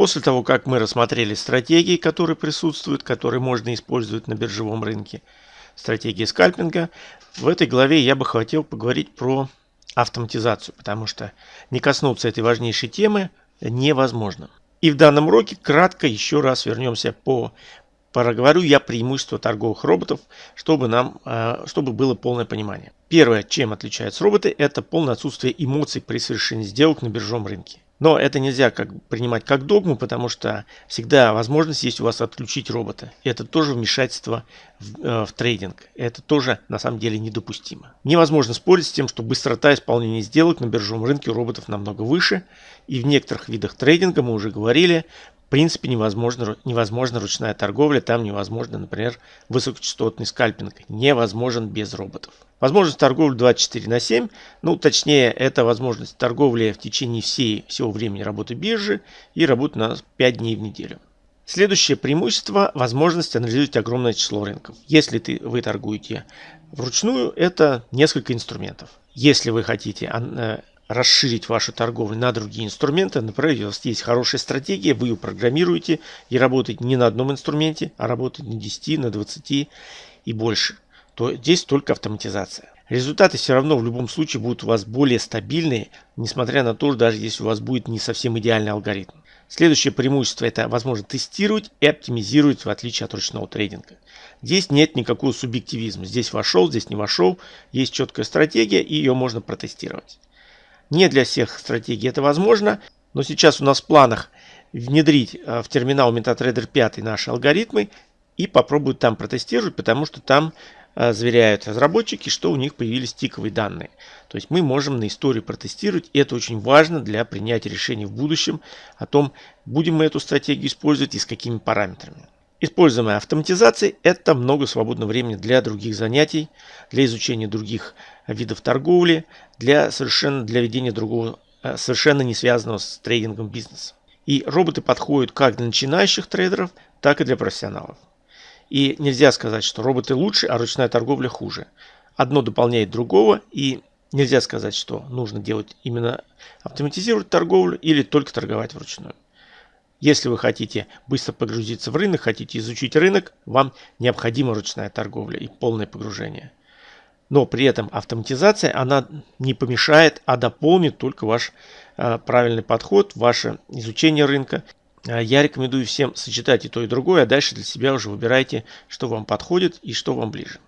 После того, как мы рассмотрели стратегии, которые присутствуют, которые можно использовать на биржевом рынке, стратегии скальпинга, в этой главе я бы хотел поговорить про автоматизацию, потому что не коснуться этой важнейшей темы невозможно. И в данном уроке кратко еще раз вернемся по проговорю я преимущества торговых роботов, чтобы нам, э, чтобы было полное понимание. Первое, чем отличаются роботы, это полное отсутствие эмоций при совершении сделок на биржевом рынке. Но это нельзя как, принимать как догму, потому что всегда возможность есть у вас отключить робота. Это тоже вмешательство в, э, в трейдинг. Это тоже на самом деле недопустимо. Невозможно спорить с тем, что быстрота исполнения сделок на биржевом рынке у роботов намного выше. И в некоторых видах трейдинга, мы уже говорили, принципе невозможно, невозможно ручная торговля, там невозможно, например, высокочастотный скальпинг. Невозможен без роботов. Возможность торговли 24 на 7, ну точнее это возможность торговли в течение всей, всего времени работы биржи и работы на 5 дней в неделю. Следующее преимущество – возможность анализировать огромное число рынков. Если ты, вы торгуете вручную, это несколько инструментов. Если вы хотите э, расширить вашу торговлю на другие инструменты. Например, у вас есть хорошая стратегия, вы ее программируете и работаете не на одном инструменте, а работаете на 10, на 20 и больше. То здесь только автоматизация. Результаты все равно в любом случае будут у вас более стабильные, несмотря на то, даже если у вас будет не совсем идеальный алгоритм. Следующее преимущество это возможно тестировать и оптимизировать в отличие от ручного трейдинга. Здесь нет никакого субъективизма. Здесь вошел, здесь не вошел. Есть четкая стратегия и ее можно протестировать. Не для всех стратегий это возможно, но сейчас у нас в планах внедрить э, в терминал MetaTrader 5 наши алгоритмы и попробовать там протестировать, потому что там э, заверяют разработчики, что у них появились тиковые данные. То есть мы можем на истории протестировать, и это очень важно для принятия решений в будущем о том, будем мы эту стратегию использовать и с какими параметрами. Используемая автоматизация – это много свободного времени для других занятий, для изучения других видов торговли, для совершенно для ведения другого, э, совершенно не связанного с трейдингом бизнеса. И роботы подходят как для начинающих трейдеров, так и для профессионалов. И нельзя сказать, что роботы лучше, а ручная торговля хуже. Одно дополняет другого, и нельзя сказать, что нужно делать именно автоматизировать торговлю или только торговать вручную. Если вы хотите быстро погрузиться в рынок, хотите изучить рынок, вам необходима ручная торговля и полное погружение. Но при этом автоматизация, она не помешает, а дополнит только ваш э, правильный подход, ваше изучение рынка. Э, я рекомендую всем сочетать и то, и другое, а дальше для себя уже выбирайте, что вам подходит и что вам ближе.